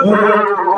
Thank.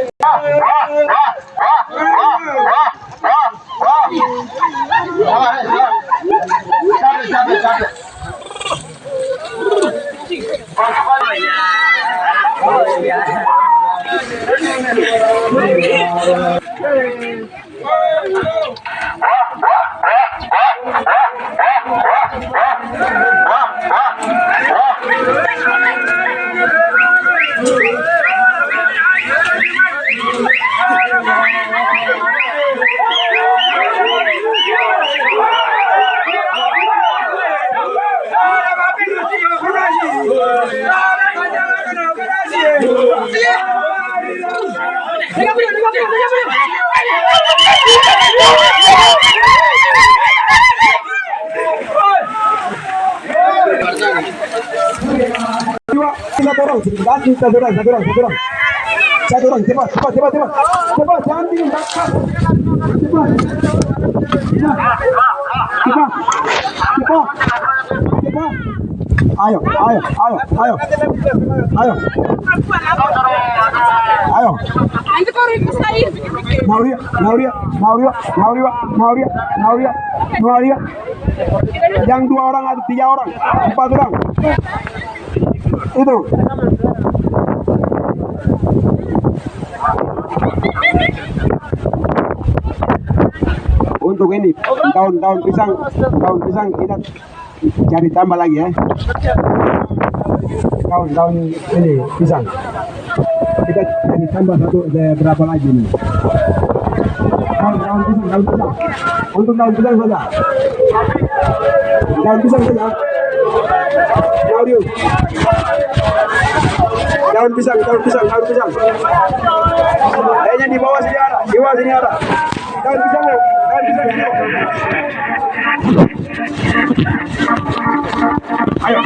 Yeah. Satu orang, ganti satu orang, satu orang, satu orang. Satu orang, cepat, cepat, cepat, cepat. Cepat, jangan bingung, cepat. Cepat. Cepat. Cepat. Cepat. Ayo, ayo, ayo, ayo. Ayo. Ayo. Nauria, Nauria, Nauria, Nauria, Nauria, Nauria, Nauria. Yang dua orang ada tiga orang, empat orang. Itu. Untuk ini daun-daun pisang, daun pisang kita cari tambah lagi ya. Daun-daun ini pisang. Kita tambah satu berapa lagi nih? Daun, daun pisang, daun pisang. Untuk daun pisang saja. Daun pisang saja. Claudio. Daun pisang, daun pisang, daun pisang. Kayaknya di bawah sini ada, di bawah sini ada. Daun pisang, daun pisang. Ayo.